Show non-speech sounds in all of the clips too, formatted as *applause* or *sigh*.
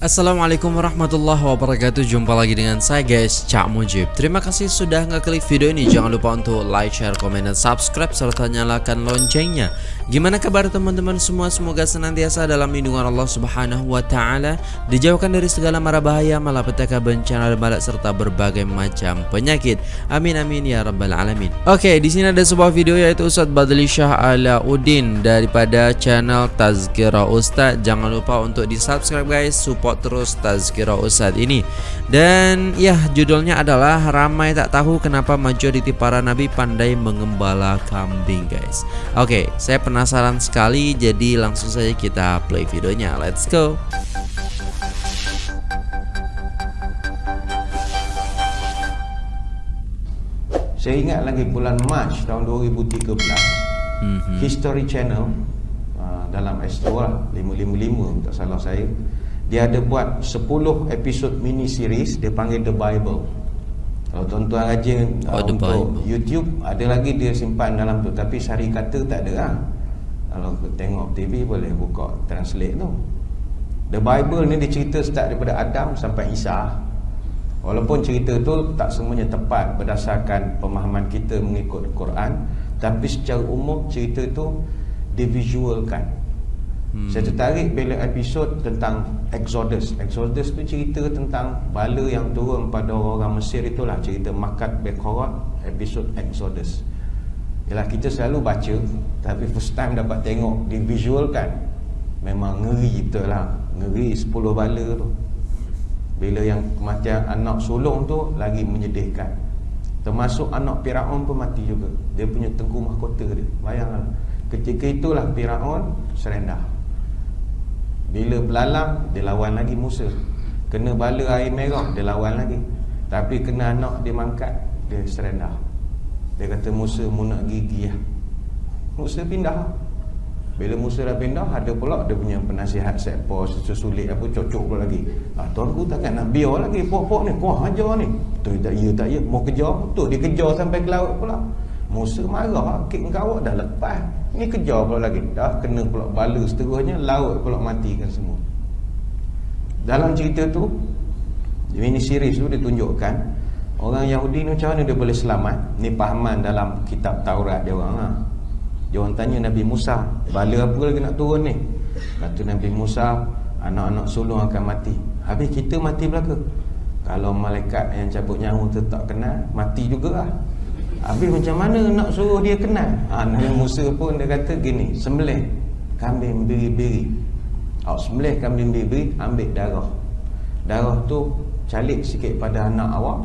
Assalamualaikum warahmatullahi wabarakatuh. Jumpa lagi dengan saya guys Cak Mujib. Terima kasih sudah ngeklik video ini. Jangan lupa untuk like, share, komen, dan subscribe Serta nyalakan loncengnya. Gimana kabar teman-teman semua? Semoga senantiasa dalam lindungan Allah subhanahu wa ta'ala. Dijauhkan dari segala mara bahaya Malapetaka bencana dan balak Serta berbagai macam penyakit. Amin amin ya rabbal alamin. Oke di sini ada sebuah video yaitu Ustadz Badli Shah Alauddin Daripada channel Tazkira Ustadz Jangan lupa untuk di subscribe guys. Support support terus Tazkira Ustaz ini. Dan ya judulnya adalah Ramai tak tahu kenapa majoriti para nabi pandai mengembala kambing guys. Oke saya penasaran sekali Jadi langsung saja kita play videonya. Let's go. Saya ingat lagi bulan Mac tahun 2013 mm -hmm. History Channel uh, dalam S2 lah 555 tak salah saya dia ada buat 10 episod mini series dia panggil The Bible. Kalau tuan-tuan rajin oh, uh, untuk Bible. YouTube ada lagi dia simpan dalam tu. Tapi sari kata tak ada lah. Kalau tengok TV boleh buka translate tu. The Bible ni dia cerita start daripada Adam sampai Isa. Walaupun cerita tu tak semuanya tepat berdasarkan pemahaman kita mengikut Quran tapi secara umum cerita tu divisualkan Hmm. Saya tertarik bila episod tentang Exodus. Exodus tu cerita tentang bala yang turun pada orang Mesir itulah cerita Makat Bekorot episod Exodus. Yalah kita selalu baca tapi first time dapat tengok di visual kan memang ngeri betul lah. Ngeri 10 bala tu. Bila yang kematian anak sulung tu lagi menyedihkan. Termasuk anak Firaun pun mati juga. Dia punya tengku mahkota dia. Bayanglah. Ketika itulah Firaun serendah. Bila belalang Dia lawan lagi Musa. Kena bala air merah Dia lawan lagi. Tapi kena anak dia mangkat Dia serendah. Dia kata Musa mu nak gigi ya. Musa pindah. Bila Musa dah pindah Ada pula dia punya penasihat set pos Sesulit apa cocok pula lagi. Ah, Tuanku takkan nak biar lagi Pok-pok ni. Kuah ajar ni. Tu tak ya tak ya Mau kejar. Tu dia kejar sampai ke laut pula Musa marah Kek kau dah lepas. Ni kejar pula lagi. Dah kena pula bala seterusnya Laut pula matikan semua. Dalam cerita tu Mini series tu ditunjukkan Orang Yahudi ni macam mana dia boleh selamat? Ni pahaman dalam kitab Taurat dia orang lah Dia orang tanya Nabi Musa Bala apa lagi nak turun ni? Kata Nabi Musa Anak-anak sulung akan mati. Habis kita mati belaka. Kalau malaikat yang cabut nyawa tu tak kenal Mati juga lah Habis macam mana nak suruh dia kenal? Ha, Nabi Musa pun dia kata gini Sembelih kambing biri-biri oh, Sembelih kambing biri-biri Ambil darah. Darah tu calik sikit pada anak awak.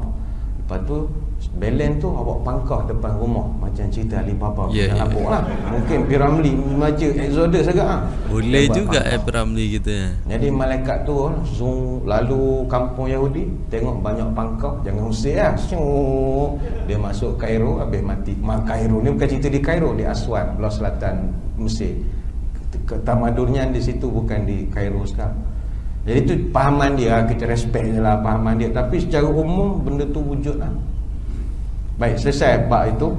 Lepas tu Belen tu awak pangkah depan rumah. Macam cerita Alibaba yeah, yeah. Abuk lah. Mungkin Piramli Maja Exodus agak lah. Boleh Lepas juga eh Piramli kita. Jadi malaikat tu Zoom Lalu kampung Yahudi Tengok banyak pangkah Jangan usir lah. Dia masuk Cairo Habis mati. Cairo ni bukan cerita di Cairo Di Aswan Belah Selatan Mesir. Tamadurnya di situ Bukan di Cairo sekarang. Jadi itu pahaman dia Kita respect je lah pahaman dia. Tapi secara umum Benda tu wujud lah Baik, selesai bab itu.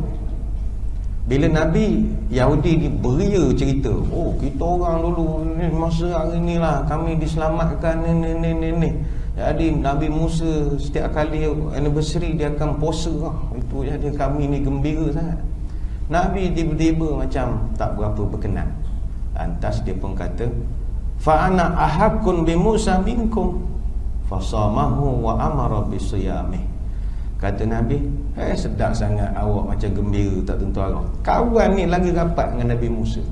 Bila Nabi Yahudi ni beria cerita, oh kita orang dulu ni masa hari ni lah kami diselamatkan ni ni ni ni ni. Jadi Nabi Musa setiap kali anniversary dia akan puasa lah. Itu jadi kami ni gembira sangat. Nabi tiba-tiba macam tak berapa berkenan. Lantas dia pun kata, fa ana ahakun bi Musa minkum fasamahu wa amara bisiyamih. Kata Nabi Eh sedap sangat awak macam gembira tak tentu arah. Kawan ni lagi rapat dengan Nabi Musa.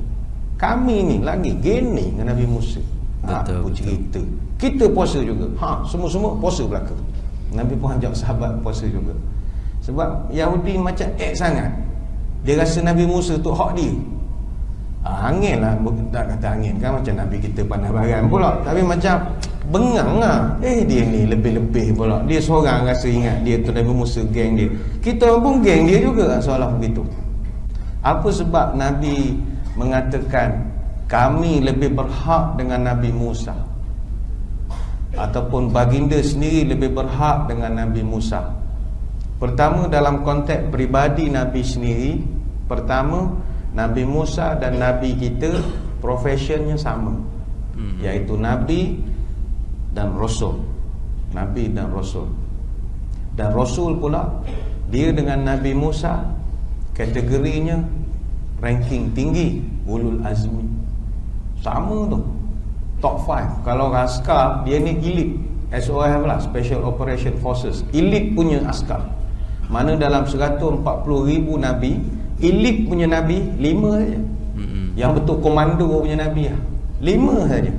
Kami ni lagi gini dengan Nabi Musa. Betul, ha, betul. cerita. Kita puasa juga. Ha, Semua-semua puasa belakang Nabi pun ajak sahabat puasa juga. Sebab Yahudi macam ek sangat. Dia rasa Nabi Musa tu hak dia. Ha, Angin lah. Tak kata angin kan Macam Nabi kita pandai barang pula. Tapi macam bengang lah. Eh dia ni lebih-lebih pula. Dia seorang rasa ingat dia tu Nabi Musa geng dia. Kita pun geng dia juga seolah begitu. Apa sebab Nabi mengatakan kami lebih berhak dengan Nabi Musa? Ataupun baginda sendiri lebih berhak dengan Nabi Musa? Pertama dalam konteks peribadi Nabi sendiri pertama Nabi Musa dan Nabi kita profesionnya sama. Hmm. iaitu Nabi dan Rasul. Nabi dan Rasul. Dan Rasul pula dia dengan Nabi Musa kategorinya ranking tinggi ulul azmi. Sama tu. Top 5 kalau askar dia ni elite. SOF lah Special Operation Forces. Elite punya askar. Mana dalam 140 ribu Nabi elite punya Nabi 5 saja. Yang betul komando punya Nabi lah. 5 saja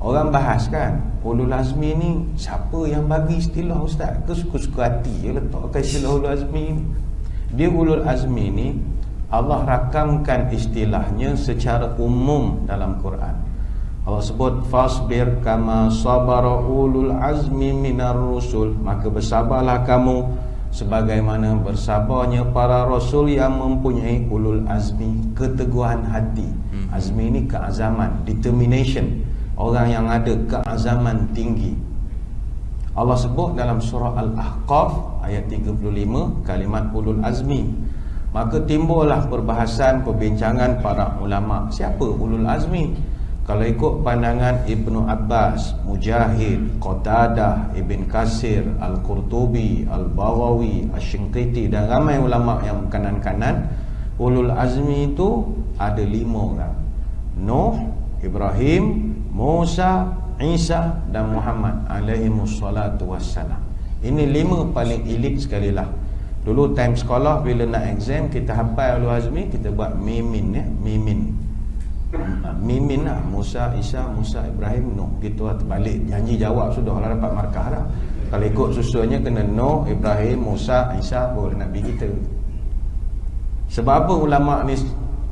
Orang bahas kan Ulul Azmi ni Siapa yang bagi istilah Ustaz? Ke suka-suka hati je letakkan istilah Ulul Azmi ni. Dia Ulul Azmi ni Allah rakamkan istilahnya Secara umum dalam Quran. Allah sebut Fasbir kama sabara ulul azmi minar rusul. Maka bersabarlah kamu Sebagaimana bersabarnya para rasul yang mempunyai ulul azmi Keteguhan hati. Hmm. Azmi ini keazaman Determination orang yang ada keazaman tinggi. Allah sebut dalam surah Al-Ahqaf ayat 35 kalimat ulul azmi. Maka timbullah perbahasan perbincangan para ulama. Siapa ulul azmi? Kalau ikut pandangan Ibnu Abbas, Mujahid, Qatadah, Ibn Kasir, Al-Qurtubi, Al-Bawawi, Ash-Shinqiti dan ramai ulama yang kanan-kanan ulul azmi itu ada lima orang. Nuh, Ibrahim, Musa, Isa dan Muhammad alaihi wassalatu wassalam. Ini lima paling elit sekali lah. Dulu time sekolah bila nak exam kita hafal Ulul Azmi kita buat mimin ya, mimin. Mimin lah Musa, Isa, Musa, Ibrahim, Nuh. Gitu lah terbalik janji jawab sudah lah dapat markah dah. Kalau ikut susunnya kena Nuh, Ibrahim, Musa, Isa baru Nabi kita. Sebab apa ulama ni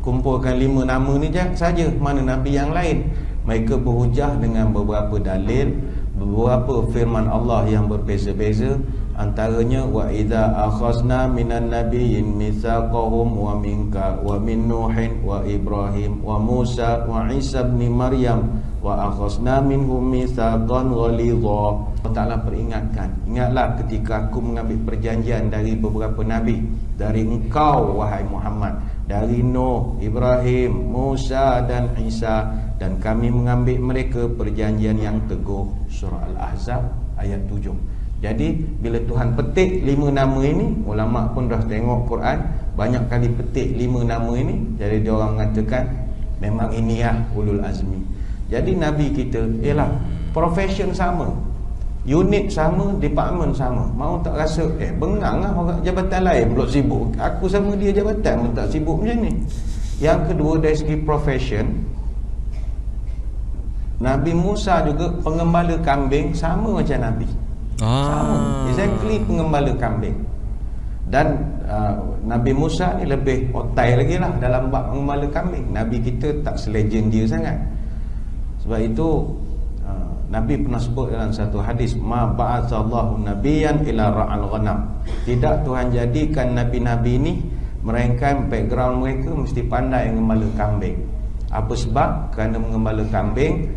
kumpulkan lima nama ni saja mana Nabi yang lain? Mereka berhujah dengan beberapa dalil beberapa firman Allah yang berbeza-beza. Antaranya wa idza akhazna minan nabiyyin mitsaqahum wa minka wa min nuhin wa ibrahim wa musa wa isa ibn maryam wa akhazna minhum mitsaqan ghalidha. Allah Taala peringatkan ingatlah ketika aku mengambil perjanjian dari beberapa nabi dari engkau wahai Muhammad dari Nuh, Ibrahim, Musa dan Isa. Dan kami mengambil mereka perjanjian yang teguh. Surah Al-Ahzab ayat 7 jadi bila Tuhan petik lima nama ini ulama pun dah tengok Quran. Banyak kali petik lima nama ini. Jadi dia orang mengatakan memang ini lah ulul azmi. Jadi Nabi kita ialah profession sama unit sama, department sama. Mau tak rasa, eh bengang lah orang jabatan lain pula sibuk. Aku sama dia jabatan pun tak sibuk macam ni. Yang kedua dari segi profession Nabi Musa juga pengembala kambing sama macam Nabi. Ah. sama, exactly pengembala kambing. Dan uh, Nabi Musa ni lebih otai lagi lah dalam bab pengembala kambing. Nabi kita tak selegend dia sangat. Sebab itu Nabi pernah sebut dalam satu hadis ma ba'atsallahu nabiyyan ila ra'al ghanam. Tidak Tuhan jadikan nabi-nabi ini melainkan background mereka mesti pandai mengembala kambing. Apa sebab? Kerana mengembala kambing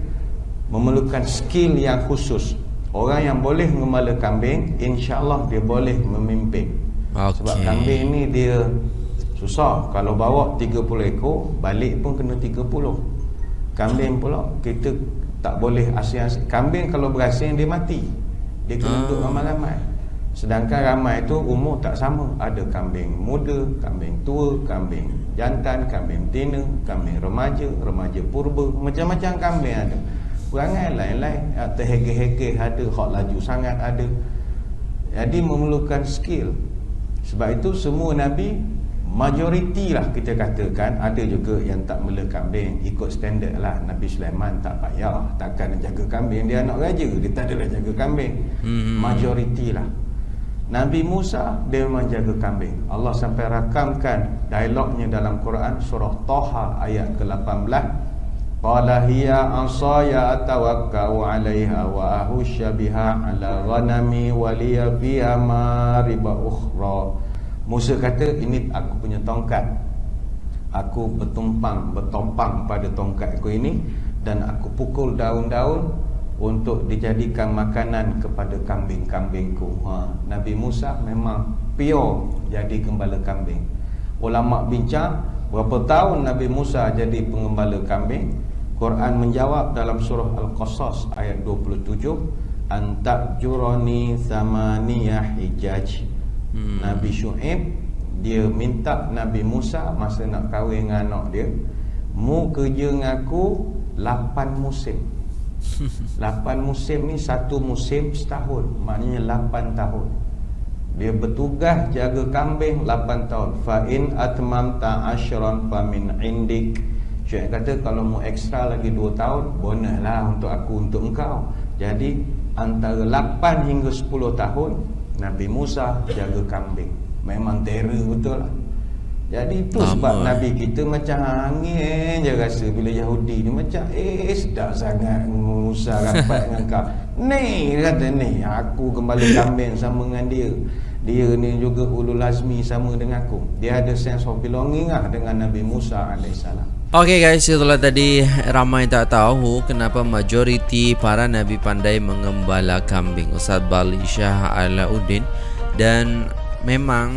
memerlukan skill yang khusus. Orang yang boleh mengembala kambing insya-Allah dia boleh memimpin. Okay. Sebab kambing ni dia susah. Kalau bawa 30 ekor, balik pun kena 30. Kambing pula kita tak boleh asing-asing kambing kalau berasing dia mati. Dia kena duduk ramai-ramai. Sedangkan ramai itu umur tak sama. Ada kambing muda kambing tua kambing jantan kambing tina kambing remaja remaja purba. Macam-macam kambing ada. Perangai lain-lain. Terhege-hege ada hak laju sangat ada. Jadi memerlukan skill. Sebab itu semua Nabi majoriti lah kita katakan ada juga yang tak mela kambing ikut standard lah. Nabi Sulaiman tak payah takkan nak jaga kambing. Dia anak raja dia tak adalah jaga kambing. Hmm. majoriti lah. Nabi Musa dia memang jaga kambing. Allah sampai rakamkan dialognya dalam Quran surah Toha ayat ke-18 Qala hiya asaya atawakkau 'alaiha wa ahusya biha 'ala ghanami wa liya fiha mariba ukhra Musa kata ini aku punya tongkat. Aku bertumpang Bertompang pada tongkat aku ini Dan aku pukul daun-daun Untuk dijadikan makanan Kepada kambing-kambingku ha. Nabi Musa memang pure Jadi gembala kambing. Ulama bincang Berapa tahun Nabi Musa jadi pengembala kambing? Quran menjawab dalam surah Al-Qasas ayat 27 antakjurani thamaniyah hijaj hmm. Nabi Shu'aib dia minta Nabi Musa masa nak kahwin dengan anak dia mu kerja dengan aku 8 musim. *laughs* 8 musim ni satu musim setahun maknanya 8 tahun. Dia bertugas jaga kambing 8 tahun. Fa in atmamta ashran fa min indik. Syekh kata kalau mau ekstra lagi 2 tahun Bonus untuk aku untuk engkau. Jadi antara 8 hingga 10 tahun Nabi Musa jaga kambing Memang terror betul lah jadi itu Lama. sebab Nabi kita macam angin je rasa bila Yahudi ni macam eh sedap sangat Musa rapat dengan kau. *laughs* Ni kata ni aku kembali kambing sama dengan dia. Dia ni juga ulul azmi sama dengan aku. Dia ada sense of belonging lah dengan Nabi Musa alaihissalam. Okay guys, itulah tadi. Ramai tak tahu kenapa majoriti para nabi pandai mengembala kambing. Ustaz Bali Syah Alauddin. Dan memang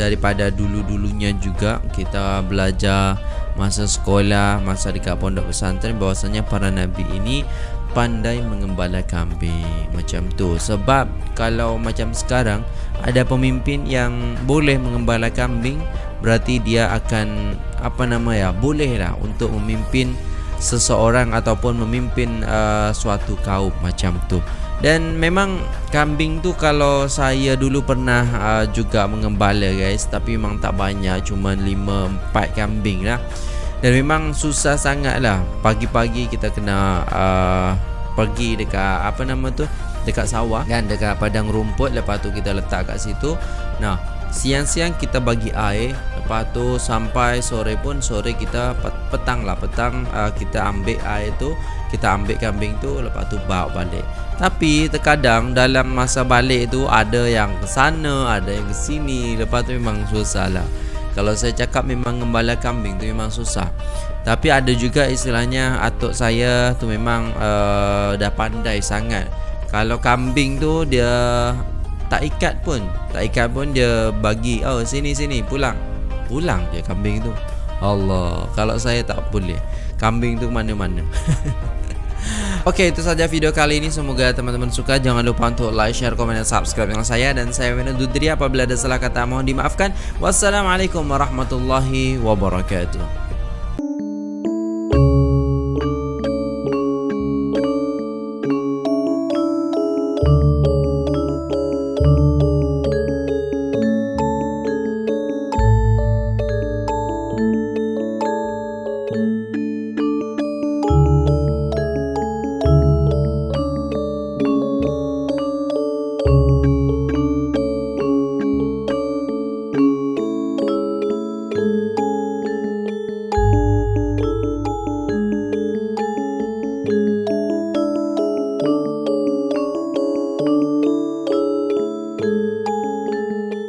daripada dulu-dulunya juga kita belajar masa sekolah, masa dekat pondok pesantren bahwasanya para nabi ini pandai mengembala kambing. Macam tu. Sebab kalau macam sekarang ada pemimpin yang boleh mengembala kambing berarti dia akan apa nama ya boleh lah untuk memimpin seseorang ataupun memimpin uh, suatu kaum macam tu. Dan memang kambing tu kalau saya dulu pernah uh, juga mengembala guys tapi memang tak banyak cuma 5 4 kambing lah. Dan memang susah sangat lah pagi-pagi kita kena uh, pergi dekat apa nama tu dekat sawah kan dekat padang rumput. Lepas tu kita letak kat situ. Nah siang-siang kita bagi air lepas tu sampai sore pun sore kita petang lah petang uh, kita ambil air tu kita ambil kambing tu lepas tu bawa balik. Tapi terkadang dalam masa balik tu ada yang ke sana ada yang ke sini lepas tu memang susah lah. Kalau saya cakap memang gembala kambing tu memang susah. Tapi ada juga istilahnya atuk saya tu memang uh, dah pandai sangat. Kalau kambing tu dia tak ikat pun. Tak ikat pun dia bagi oh sini sini pulang. Pulang je kambing tu. Allah kalau saya tak boleh. Kambing tu mana-mana. *laughs* Okey itu saja video kali ini. Semoga teman-teman suka. Jangan lupa untuk like share komen dan subscribe dengan saya. Dan saya Wenu Dudri apabila ada salah kata mohon dimaafkan. Wassalamualaikum warahmatullahi wabarakatuh you.